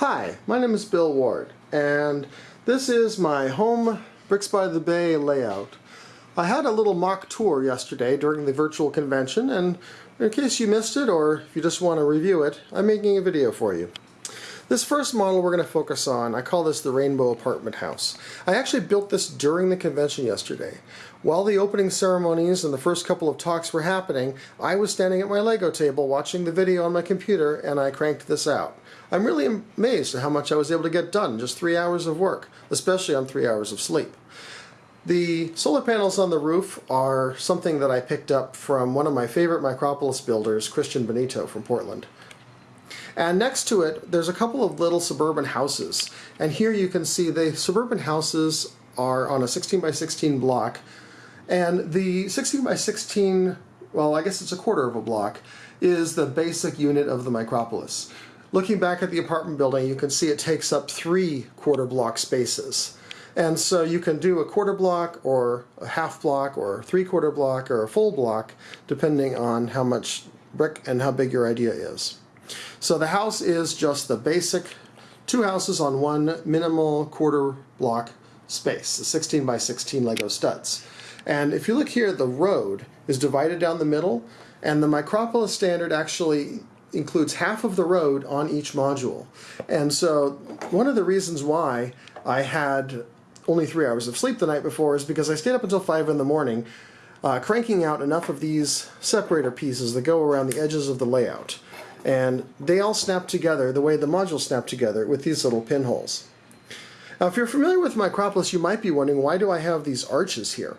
Hi, my name is Bill Ward, and this is my home Bricks by the Bay layout. I had a little mock tour yesterday during the virtual convention, and in case you missed it or if you just want to review it, I'm making a video for you. This first model we're going to focus on, I call this the Rainbow Apartment House. I actually built this during the convention yesterday. While the opening ceremonies and the first couple of talks were happening, I was standing at my Lego table watching the video on my computer and I cranked this out. I'm really amazed at how much I was able to get done in just three hours of work, especially on three hours of sleep. The solar panels on the roof are something that I picked up from one of my favorite Micropolis builders, Christian Benito from Portland. And next to it, there's a couple of little suburban houses. And here you can see the suburban houses are on a 16 by 16 block. And the 16 by 16, well, I guess it's a quarter of a block, is the basic unit of the Micropolis. Looking back at the apartment building, you can see it takes up three quarter block spaces. And so you can do a quarter block or a half block or three quarter block or a full block depending on how much brick and how big your idea is. So the house is just the basic two houses on one minimal quarter block space, the 16 by 16 Lego studs. And if you look here, the road is divided down the middle, and the Micropolis standard actually includes half of the road on each module. And so one of the reasons why I had only three hours of sleep the night before is because I stayed up until 5 in the morning uh, cranking out enough of these separator pieces that go around the edges of the layout and they all snap together the way the modules snap together with these little pinholes. Now if you're familiar with Micropolis you might be wondering why do I have these arches here?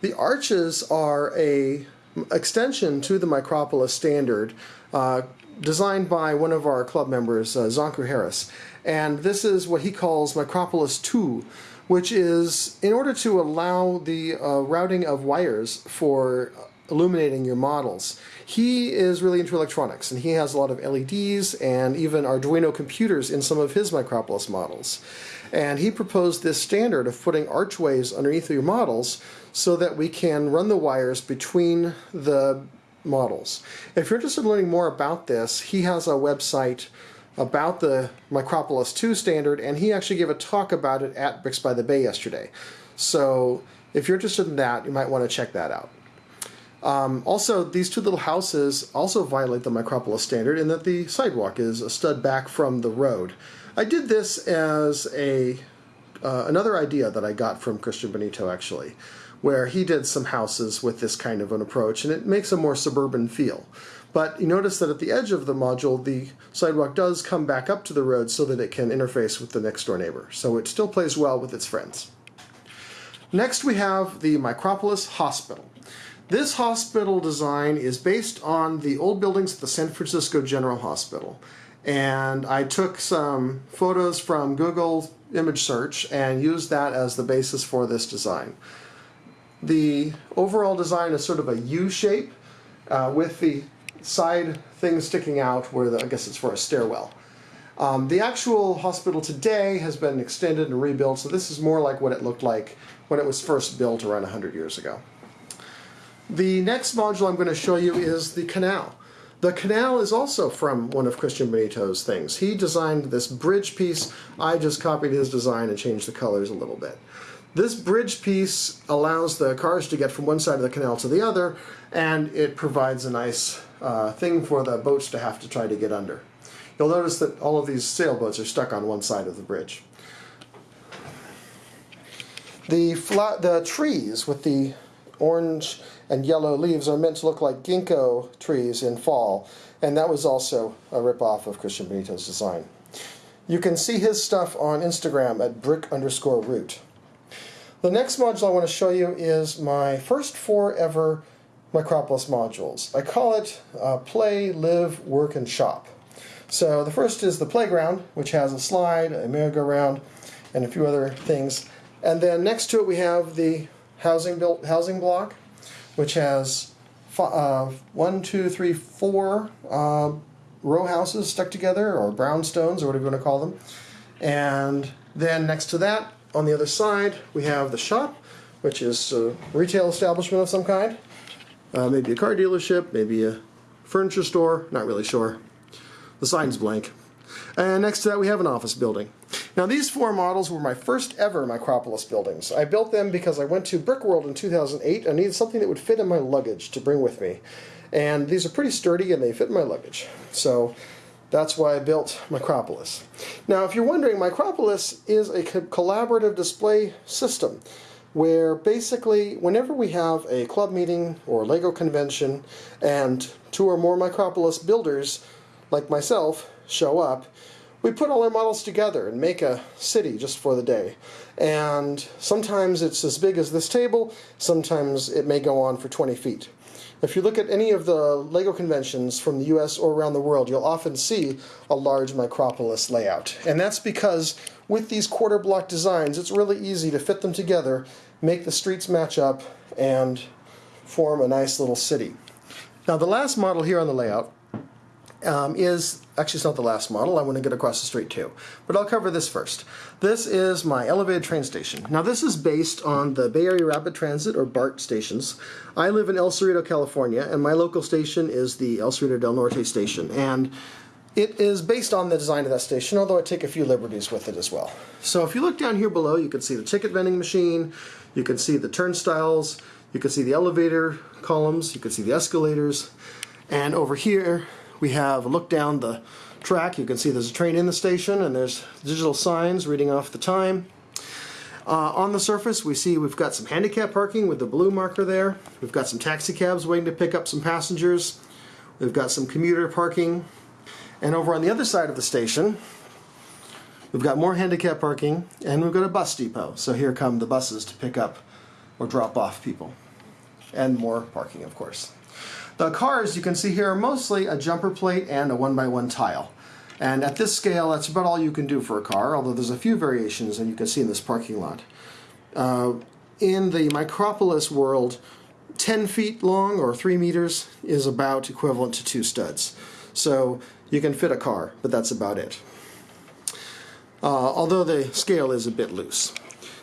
The arches are a extension to the Micropolis standard uh, designed by one of our club members, uh, Zonku Harris. And this is what he calls Micropolis 2, which is in order to allow the uh, routing of wires for illuminating your models. He is really into electronics and he has a lot of LEDs and even Arduino computers in some of his Micropolis models. And he proposed this standard of putting archways underneath your models so that we can run the wires between the models. If you're interested in learning more about this, he has a website about the Micropolis 2 standard and he actually gave a talk about it at Bricks by the Bay yesterday. So if you're interested in that, you might want to check that out. Um, also, these two little houses also violate the Micropolis standard in that the sidewalk is a stud back from the road. I did this as a uh, another idea that I got from Christian Benito actually, where he did some houses with this kind of an approach, and it makes a more suburban feel. But you notice that at the edge of the module, the sidewalk does come back up to the road so that it can interface with the next door neighbor. So it still plays well with its friends. Next we have the Micropolis Hospital. This hospital design is based on the old buildings at the San Francisco General Hospital. And I took some photos from Google image search and used that as the basis for this design. The overall design is sort of a U shape uh, with the side thing sticking out where the, I guess it's for a stairwell. Um, the actual hospital today has been extended and rebuilt, so this is more like what it looked like when it was first built around 100 years ago. The next module I'm going to show you is the canal. The canal is also from one of Christian Benito's things. He designed this bridge piece. I just copied his design and changed the colors a little bit. This bridge piece allows the cars to get from one side of the canal to the other, and it provides a nice uh, thing for the boats to have to try to get under. You'll notice that all of these sailboats are stuck on one side of the bridge. The, the trees with the orange and yellow leaves are meant to look like ginkgo trees in fall, and that was also a ripoff of Christian Benito's design. You can see his stuff on Instagram at brick underscore root. The next module I want to show you is my first four ever Micropolis modules. I call it uh, Play, Live, Work, and Shop. So the first is the playground, which has a slide, a merry-go-round, and a few other things. And then next to it we have the housing built housing block, which has uh, one, two, three, four uh, row houses stuck together, or brownstones, or whatever you want to call them. And then next to that, on the other side, we have the shop, which is a retail establishment of some kind. Uh, maybe a car dealership, maybe a furniture store, not really sure. The sign's blank. And next to that we have an office building. Now these four models were my first ever Micropolis buildings. I built them because I went to Brickworld in 2008 and needed something that would fit in my luggage to bring with me. And these are pretty sturdy and they fit in my luggage. So that's why I built Micropolis. Now if you're wondering, Micropolis is a co collaborative display system where basically whenever we have a club meeting or Lego convention and two or more Micropolis builders like myself show up, we put all our models together and make a city just for the day. And sometimes it's as big as this table, sometimes it may go on for 20 feet. If you look at any of the LEGO conventions from the US or around the world, you'll often see a large Micropolis layout. And that's because with these quarter block designs, it's really easy to fit them together, make the streets match up, and form a nice little city. Now the last model here on the layout um, is actually it's not the last model. I want to get across the street too, but I'll cover this first. This is my elevated train station. Now this is based on the Bay Area Rapid Transit or BART stations. I live in El Cerrito, California, and my local station is the El Cerrito del Norte station, and it is based on the design of that station, although I take a few liberties with it as well. So if you look down here below, you can see the ticket vending machine, you can see the turnstiles, you can see the elevator columns, you can see the escalators, and over here we have a look down the track. You can see there's a train in the station and there's digital signs reading off the time. Uh, on the surface we see we've got some handicap parking with the blue marker there. We've got some taxi cabs waiting to pick up some passengers. We've got some commuter parking. And over on the other side of the station we've got more handicap parking and we've got a bus depot. So here come the buses to pick up or drop off people. And more parking of course. The cars you can see here are mostly a jumper plate and a one by one tile. And at this scale, that's about all you can do for a car, although there's a few variations and you can see in this parking lot. Uh, in the Micropolis world, 10 feet long or 3 meters is about equivalent to two studs. So you can fit a car, but that's about it. Uh, although the scale is a bit loose.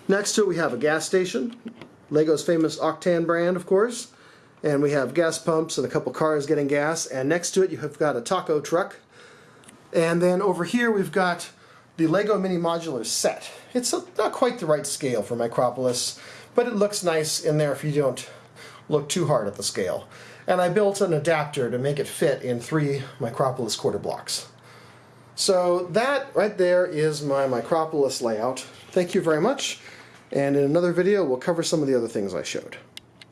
Next to it we have a gas station, Lego's famous Octane brand of course and we have gas pumps and a couple cars getting gas and next to it you have got a taco truck and then over here we've got the Lego Mini Modular set. It's a, not quite the right scale for Micropolis but it looks nice in there if you don't look too hard at the scale. And I built an adapter to make it fit in three Micropolis quarter blocks. So that right there is my Micropolis layout. Thank you very much and in another video we'll cover some of the other things I showed.